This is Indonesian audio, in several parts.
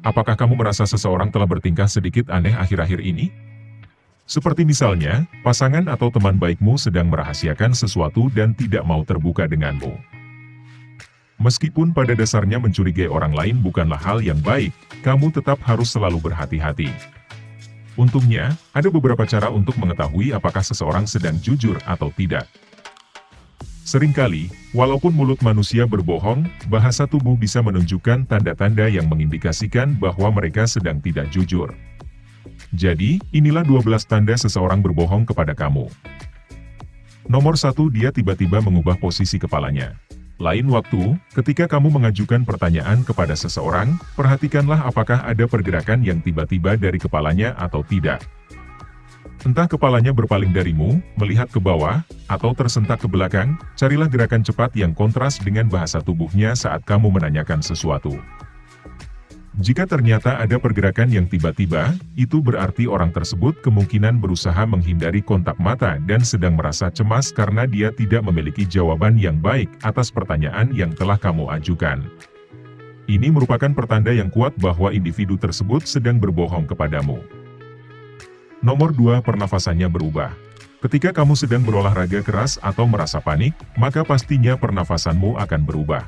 apakah kamu merasa seseorang telah bertingkah sedikit aneh akhir-akhir ini? Seperti misalnya, pasangan atau teman baikmu sedang merahasiakan sesuatu dan tidak mau terbuka denganmu. Meskipun pada dasarnya mencurigai orang lain bukanlah hal yang baik, kamu tetap harus selalu berhati-hati. Untungnya, ada beberapa cara untuk mengetahui apakah seseorang sedang jujur atau tidak. Seringkali, walaupun mulut manusia berbohong, bahasa tubuh bisa menunjukkan tanda-tanda yang mengindikasikan bahwa mereka sedang tidak jujur. Jadi, inilah 12 tanda seseorang berbohong kepada kamu. Nomor satu dia tiba-tiba mengubah posisi kepalanya. Lain waktu, ketika kamu mengajukan pertanyaan kepada seseorang, perhatikanlah apakah ada pergerakan yang tiba-tiba dari kepalanya atau tidak. Entah kepalanya berpaling darimu, melihat ke bawah, atau tersentak ke belakang, carilah gerakan cepat yang kontras dengan bahasa tubuhnya saat kamu menanyakan sesuatu. Jika ternyata ada pergerakan yang tiba-tiba, itu berarti orang tersebut kemungkinan berusaha menghindari kontak mata dan sedang merasa cemas karena dia tidak memiliki jawaban yang baik atas pertanyaan yang telah kamu ajukan. Ini merupakan pertanda yang kuat bahwa individu tersebut sedang berbohong kepadamu. Nomor 2 pernafasannya berubah. Ketika kamu sedang berolahraga keras atau merasa panik, maka pastinya pernafasanmu akan berubah.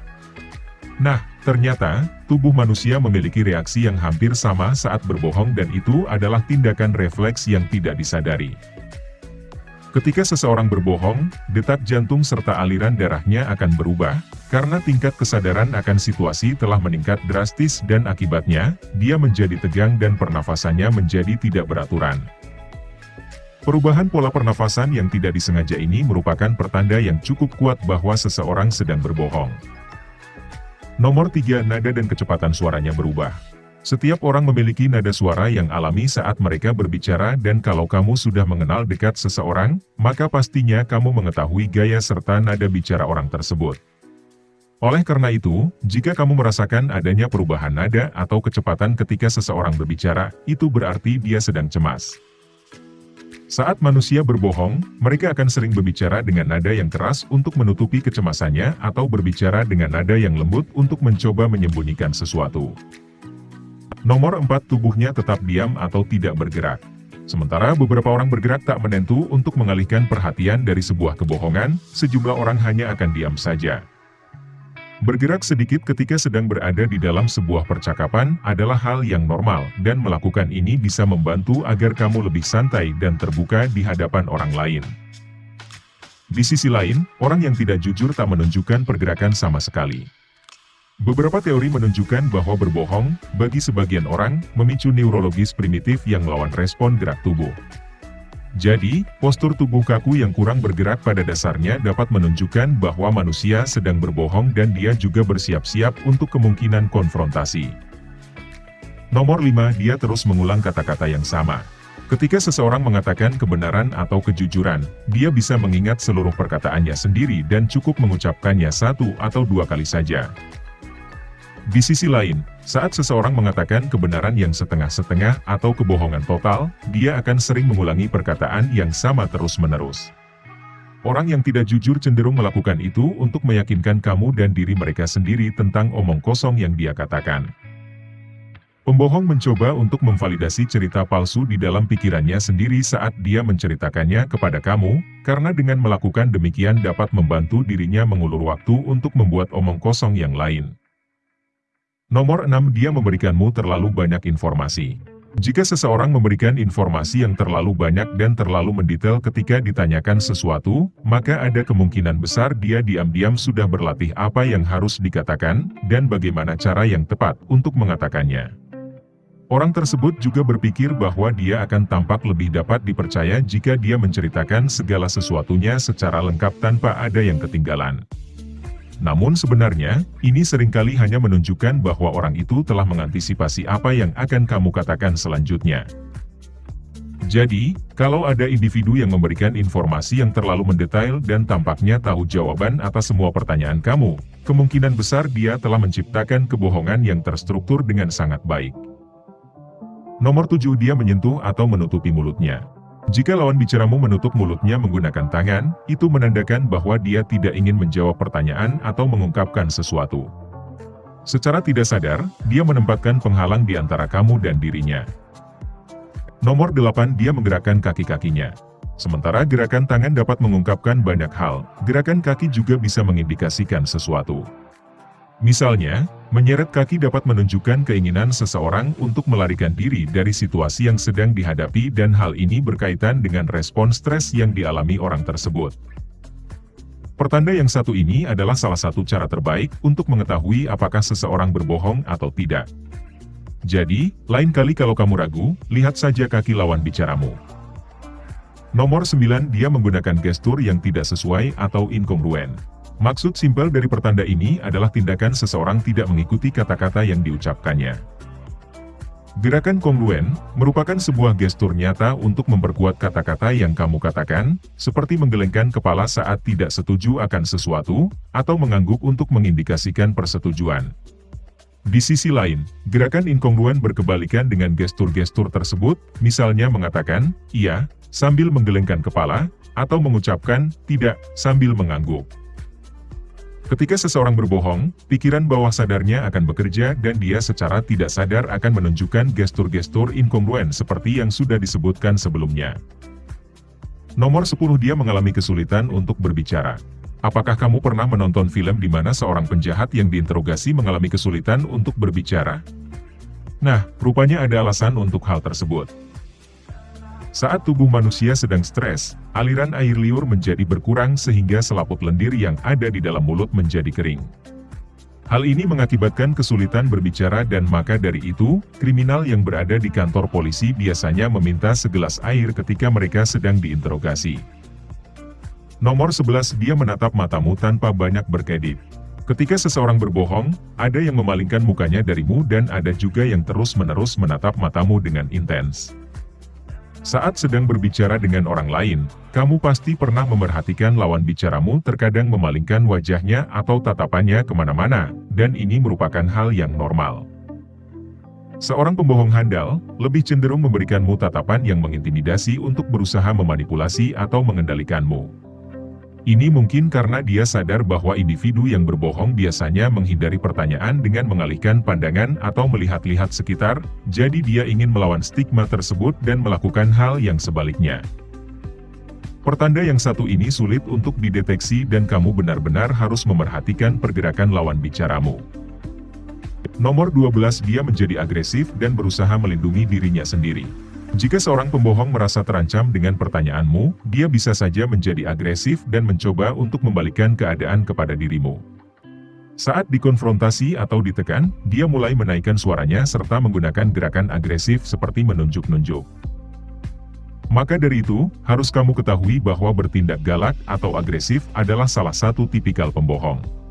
Nah, ternyata, tubuh manusia memiliki reaksi yang hampir sama saat berbohong dan itu adalah tindakan refleks yang tidak disadari. Ketika seseorang berbohong, detak jantung serta aliran darahnya akan berubah, karena tingkat kesadaran akan situasi telah meningkat drastis dan akibatnya, dia menjadi tegang dan pernafasannya menjadi tidak beraturan. Perubahan pola pernafasan yang tidak disengaja ini merupakan pertanda yang cukup kuat bahwa seseorang sedang berbohong. Nomor 3. Nada dan kecepatan suaranya berubah. Setiap orang memiliki nada suara yang alami saat mereka berbicara dan kalau kamu sudah mengenal dekat seseorang, maka pastinya kamu mengetahui gaya serta nada bicara orang tersebut. Oleh karena itu, jika kamu merasakan adanya perubahan nada atau kecepatan ketika seseorang berbicara, itu berarti dia sedang cemas. Saat manusia berbohong, mereka akan sering berbicara dengan nada yang keras untuk menutupi kecemasannya atau berbicara dengan nada yang lembut untuk mencoba menyembunyikan sesuatu. Nomor 4 tubuhnya tetap diam atau tidak bergerak. Sementara beberapa orang bergerak tak menentu untuk mengalihkan perhatian dari sebuah kebohongan, sejumlah orang hanya akan diam saja. Bergerak sedikit ketika sedang berada di dalam sebuah percakapan adalah hal yang normal, dan melakukan ini bisa membantu agar kamu lebih santai dan terbuka di hadapan orang lain. Di sisi lain, orang yang tidak jujur tak menunjukkan pergerakan sama sekali. Beberapa teori menunjukkan bahwa berbohong, bagi sebagian orang, memicu neurologis primitif yang melawan respon gerak tubuh. Jadi, postur tubuh kaku yang kurang bergerak pada dasarnya dapat menunjukkan bahwa manusia sedang berbohong dan dia juga bersiap-siap untuk kemungkinan konfrontasi. Nomor 5. Dia terus mengulang kata-kata yang sama. Ketika seseorang mengatakan kebenaran atau kejujuran, dia bisa mengingat seluruh perkataannya sendiri dan cukup mengucapkannya satu atau dua kali saja. Di sisi lain, saat seseorang mengatakan kebenaran yang setengah-setengah atau kebohongan total, dia akan sering mengulangi perkataan yang sama terus-menerus. Orang yang tidak jujur cenderung melakukan itu untuk meyakinkan kamu dan diri mereka sendiri tentang omong kosong yang dia katakan. Pembohong mencoba untuk memvalidasi cerita palsu di dalam pikirannya sendiri saat dia menceritakannya kepada kamu, karena dengan melakukan demikian dapat membantu dirinya mengulur waktu untuk membuat omong kosong yang lain. Nomor 6 dia memberikanmu terlalu banyak informasi. Jika seseorang memberikan informasi yang terlalu banyak dan terlalu mendetail ketika ditanyakan sesuatu, maka ada kemungkinan besar dia diam-diam sudah berlatih apa yang harus dikatakan, dan bagaimana cara yang tepat untuk mengatakannya. Orang tersebut juga berpikir bahwa dia akan tampak lebih dapat dipercaya jika dia menceritakan segala sesuatunya secara lengkap tanpa ada yang ketinggalan. Namun sebenarnya, ini sering kali hanya menunjukkan bahwa orang itu telah mengantisipasi apa yang akan kamu katakan selanjutnya. Jadi, kalau ada individu yang memberikan informasi yang terlalu mendetail dan tampaknya tahu jawaban atas semua pertanyaan kamu, kemungkinan besar dia telah menciptakan kebohongan yang terstruktur dengan sangat baik. Nomor 7 dia menyentuh atau menutupi mulutnya. Jika lawan bicaramu menutup mulutnya menggunakan tangan, itu menandakan bahwa dia tidak ingin menjawab pertanyaan atau mengungkapkan sesuatu. Secara tidak sadar, dia menempatkan penghalang di antara kamu dan dirinya. Nomor 8 dia menggerakkan kaki-kakinya. Sementara gerakan tangan dapat mengungkapkan banyak hal, gerakan kaki juga bisa mengindikasikan sesuatu. Misalnya, menyeret kaki dapat menunjukkan keinginan seseorang untuk melarikan diri dari situasi yang sedang dihadapi dan hal ini berkaitan dengan respon stres yang dialami orang tersebut. Pertanda yang satu ini adalah salah satu cara terbaik untuk mengetahui apakah seseorang berbohong atau tidak. Jadi, lain kali kalau kamu ragu, lihat saja kaki lawan bicaramu. Nomor 9 dia menggunakan gestur yang tidak sesuai atau inkongruen. Maksud simpel dari pertanda ini adalah tindakan seseorang tidak mengikuti kata-kata yang diucapkannya. Gerakan kongruen merupakan sebuah gestur nyata untuk memperkuat kata-kata yang kamu katakan, seperti menggelengkan kepala saat tidak setuju akan sesuatu, atau mengangguk untuk mengindikasikan persetujuan. Di sisi lain, gerakan inkongruen berkebalikan dengan gestur-gestur tersebut, misalnya mengatakan, iya, sambil menggelengkan kepala, atau mengucapkan, tidak, sambil mengangguk. Ketika seseorang berbohong, pikiran bawah sadarnya akan bekerja dan dia secara tidak sadar akan menunjukkan gestur-gestur inkongruen seperti yang sudah disebutkan sebelumnya. Nomor 10 dia mengalami kesulitan untuk berbicara. Apakah kamu pernah menonton film di mana seorang penjahat yang diinterogasi mengalami kesulitan untuk berbicara? Nah, rupanya ada alasan untuk hal tersebut. Saat tubuh manusia sedang stres, aliran air liur menjadi berkurang sehingga selaput lendir yang ada di dalam mulut menjadi kering. Hal ini mengakibatkan kesulitan berbicara dan maka dari itu, kriminal yang berada di kantor polisi biasanya meminta segelas air ketika mereka sedang diinterogasi. Nomor 11 dia menatap matamu tanpa banyak berkedip. Ketika seseorang berbohong, ada yang memalingkan mukanya darimu dan ada juga yang terus-menerus menatap matamu dengan intens. Saat sedang berbicara dengan orang lain, kamu pasti pernah memerhatikan lawan bicaramu terkadang memalingkan wajahnya atau tatapannya ke mana-mana, dan ini merupakan hal yang normal. Seorang pembohong handal, lebih cenderung memberikanmu tatapan yang mengintimidasi untuk berusaha memanipulasi atau mengendalikanmu. Ini mungkin karena dia sadar bahwa individu yang berbohong biasanya menghindari pertanyaan dengan mengalihkan pandangan atau melihat-lihat sekitar, jadi dia ingin melawan stigma tersebut dan melakukan hal yang sebaliknya. Pertanda yang satu ini sulit untuk dideteksi dan kamu benar-benar harus memerhatikan pergerakan lawan bicaramu. Nomor 12 dia menjadi agresif dan berusaha melindungi dirinya sendiri. Jika seorang pembohong merasa terancam dengan pertanyaanmu, dia bisa saja menjadi agresif dan mencoba untuk membalikkan keadaan kepada dirimu. Saat dikonfrontasi atau ditekan, dia mulai menaikkan suaranya serta menggunakan gerakan agresif seperti menunjuk-nunjuk. Maka dari itu, harus kamu ketahui bahwa bertindak galak atau agresif adalah salah satu tipikal pembohong.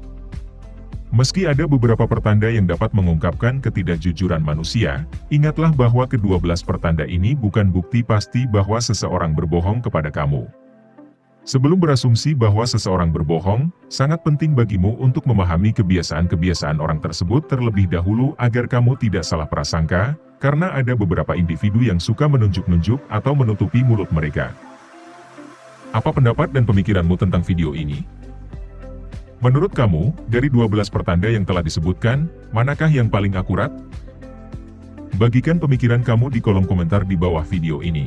Meski ada beberapa pertanda yang dapat mengungkapkan ketidakjujuran manusia, ingatlah bahwa kedua belas pertanda ini bukan bukti pasti bahwa seseorang berbohong kepada kamu. Sebelum berasumsi bahwa seseorang berbohong, sangat penting bagimu untuk memahami kebiasaan-kebiasaan orang tersebut terlebih dahulu agar kamu tidak salah prasangka, karena ada beberapa individu yang suka menunjuk-nunjuk atau menutupi mulut mereka. Apa pendapat dan pemikiranmu tentang video ini? Menurut kamu, dari 12 pertanda yang telah disebutkan, manakah yang paling akurat? Bagikan pemikiran kamu di kolom komentar di bawah video ini.